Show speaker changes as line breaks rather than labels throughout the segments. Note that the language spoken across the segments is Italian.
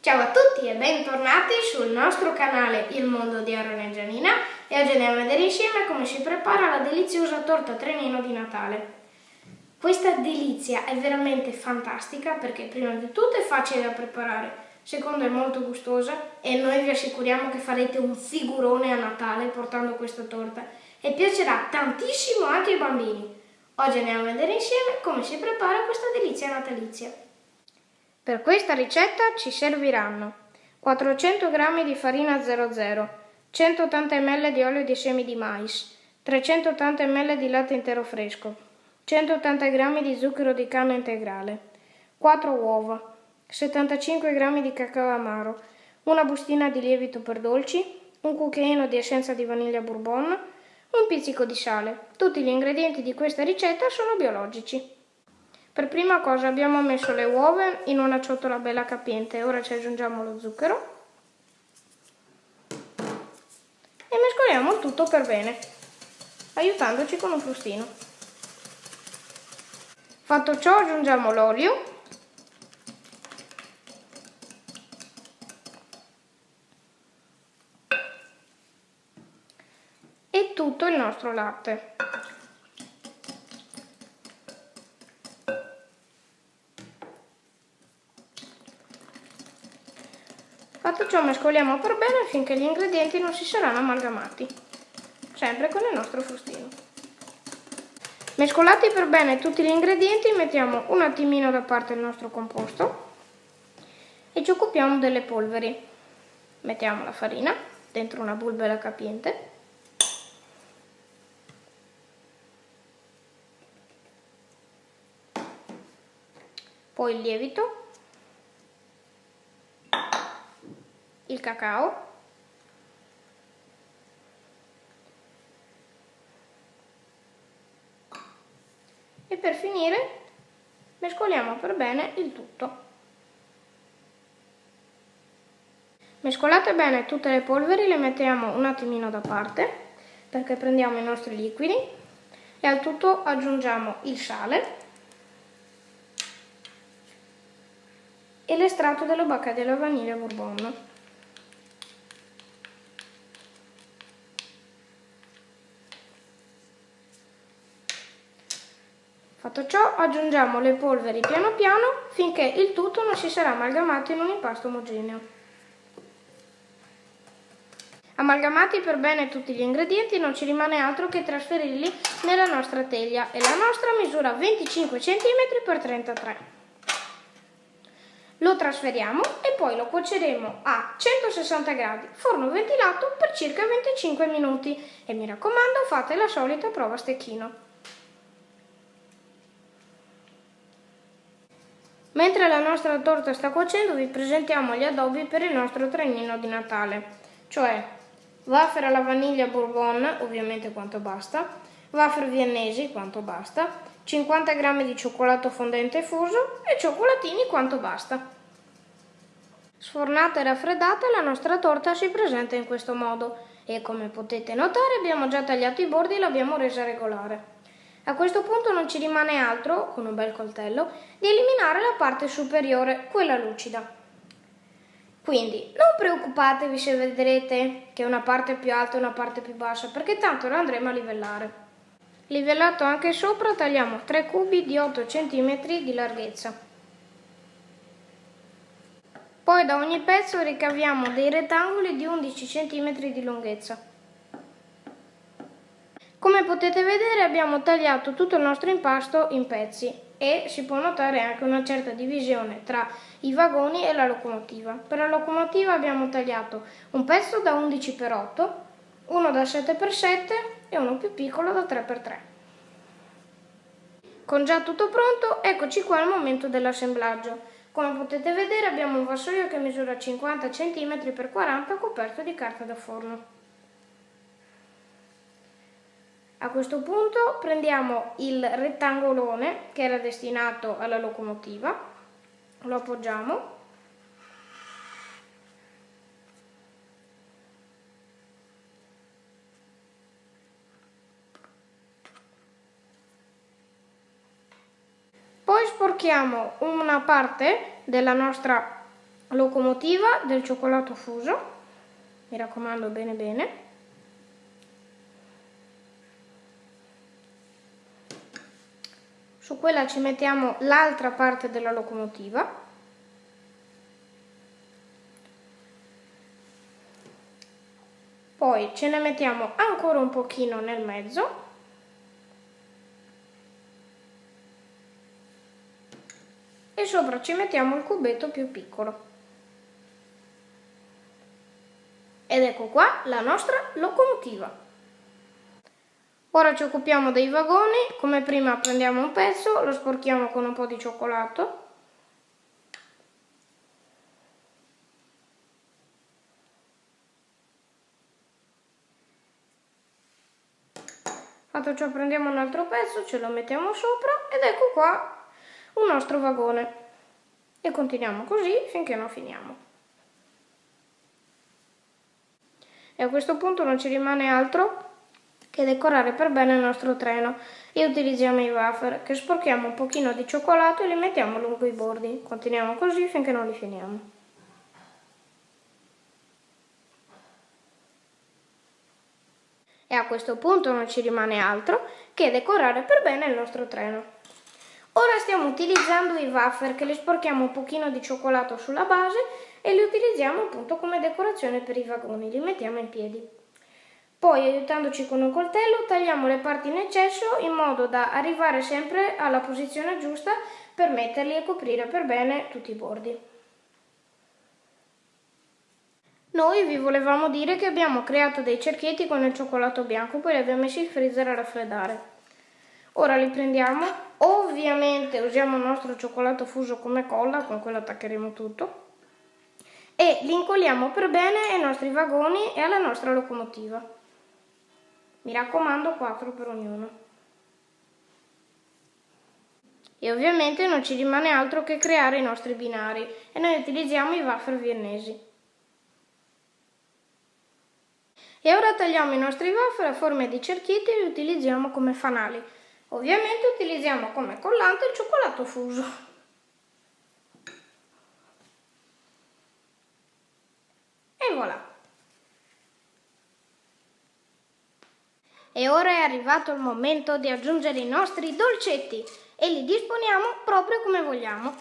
Ciao a tutti e bentornati sul nostro canale Il Mondo di Aaron e Gianina e oggi andiamo a vedere insieme come si prepara la deliziosa torta trenino di Natale. Questa delizia è veramente fantastica perché prima di tutto è facile da preparare, secondo è molto gustosa e noi vi assicuriamo che farete un figurone a Natale portando questa torta e piacerà tantissimo anche ai bambini. Oggi andiamo a vedere insieme come si prepara questa delizia natalizia. Per questa ricetta ci serviranno 400 g di farina 00, 180 ml di olio di semi di mais, 380 ml di latte intero fresco, 180 g di zucchero di canna integrale, 4 uova, 75 g di cacao amaro, una bustina di lievito per dolci, un cucchiaino di essenza di vaniglia bourbon, un pizzico di sale. Tutti gli ingredienti di questa ricetta sono biologici. Per prima cosa abbiamo messo le uova in una ciotola bella capiente, ora ci aggiungiamo lo zucchero e mescoliamo tutto per bene, aiutandoci con un frustino. Fatto ciò aggiungiamo l'olio e tutto il nostro latte. Fatto ciò mescoliamo per bene finché gli ingredienti non si saranno amalgamati, sempre con il nostro frustino. Mescolati per bene tutti gli ingredienti mettiamo un attimino da parte il nostro composto e ci occupiamo delle polveri. Mettiamo la farina dentro una bulbera capiente poi il lievito il cacao, e per finire mescoliamo per bene il tutto. Mescolate bene tutte le polveri, le mettiamo un attimino da parte perché prendiamo i nostri liquidi e al tutto aggiungiamo il sale e l'estratto della bacca della vaniglia bourbon. Fatto ciò aggiungiamo le polveri piano piano finché il tutto non si sarà amalgamato in un impasto omogeneo. Amalgamati per bene tutti gli ingredienti non ci rimane altro che trasferirli nella nostra teglia e la nostra misura 25 cm x 33 Lo trasferiamo e poi lo cuoceremo a 160 gradi, forno ventilato per circa 25 minuti e mi raccomando fate la solita prova a stecchino. Mentre la nostra torta sta cuocendo vi presentiamo gli addobbi per il nostro trenino di Natale, cioè wafer alla vaniglia bourbon, ovviamente quanto basta, wafer viennesi, quanto basta, 50 g di cioccolato fondente fuso e cioccolatini quanto basta. Sfornata e raffreddata la nostra torta si presenta in questo modo e come potete notare abbiamo già tagliato i bordi e l'abbiamo resa regolare. A questo punto non ci rimane altro, con un bel coltello, di eliminare la parte superiore, quella lucida. Quindi non preoccupatevi se vedrete che una parte è più alta e una parte più bassa, perché tanto la andremo a livellare. Livellato anche sopra tagliamo 3 cubi di 8 cm di larghezza. Poi da ogni pezzo ricaviamo dei rettangoli di 11 cm di lunghezza. Come potete vedere abbiamo tagliato tutto il nostro impasto in pezzi e si può notare anche una certa divisione tra i vagoni e la locomotiva. Per la locomotiva abbiamo tagliato un pezzo da 11x8, uno da 7x7 e uno più piccolo da 3x3. Con già tutto pronto, eccoci qua al momento dell'assemblaggio. Come potete vedere abbiamo un vassoio che misura 50 cm x 40 coperto di carta da forno. A questo punto prendiamo il rettangolone che era destinato alla locomotiva, lo appoggiamo. Poi sporchiamo una parte della nostra locomotiva del cioccolato fuso, mi raccomando bene bene. Su quella ci mettiamo l'altra parte della locomotiva. Poi ce ne mettiamo ancora un pochino nel mezzo. E sopra ci mettiamo il cubetto più piccolo. Ed ecco qua la nostra locomotiva. Ora ci occupiamo dei vagoni, come prima prendiamo un pezzo, lo sporchiamo con un po' di cioccolato. Fatto ciò prendiamo un altro pezzo, ce lo mettiamo sopra ed ecco qua un nostro vagone. E continuiamo così finché non finiamo. e a questo punto non ci rimane altro che decorare per bene il nostro treno e utilizziamo i wafer che sporchiamo un pochino di cioccolato e li mettiamo lungo i bordi. Continuiamo così finché non li finiamo. E a questo punto non ci rimane altro che decorare per bene il nostro treno. Ora stiamo utilizzando i wafer che li sporchiamo un pochino di cioccolato sulla base e li utilizziamo appunto come decorazione per i vagoni, li mettiamo in piedi. Poi aiutandoci con un coltello tagliamo le parti in eccesso in modo da arrivare sempre alla posizione giusta per metterli e coprire per bene tutti i bordi. Noi vi volevamo dire che abbiamo creato dei cerchietti con il cioccolato bianco, poi li abbiamo messi in freezer a raffreddare. Ora li prendiamo, ovviamente usiamo il nostro cioccolato fuso come colla, con quello attaccheremo tutto e li incolliamo per bene ai nostri vagoni e alla nostra locomotiva. Mi raccomando 4 per ognuno. E ovviamente non ci rimane altro che creare i nostri binari e noi utilizziamo i wafer viennesi. E ora tagliamo i nostri wafer a forma di cerchietti e li utilizziamo come fanali. Ovviamente utilizziamo come collante il cioccolato fuso. E voilà! E ora è arrivato il momento di aggiungere i nostri dolcetti e li disponiamo proprio come vogliamo.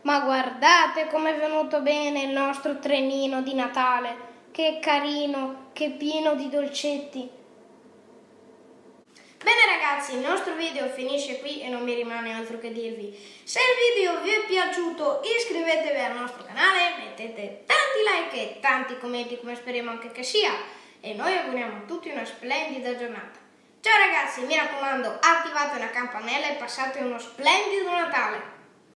Ma guardate com'è venuto bene il nostro trenino di Natale! Che carino, che pieno di dolcetti. Ragazzi, il nostro video finisce qui e non mi rimane altro che dirvi. Se il video vi è piaciuto iscrivetevi al nostro canale, mettete tanti like e tanti commenti come speriamo anche che sia e noi auguriamo a tutti una splendida giornata. Ciao ragazzi, mi raccomando attivate la campanella e passate uno splendido Natale.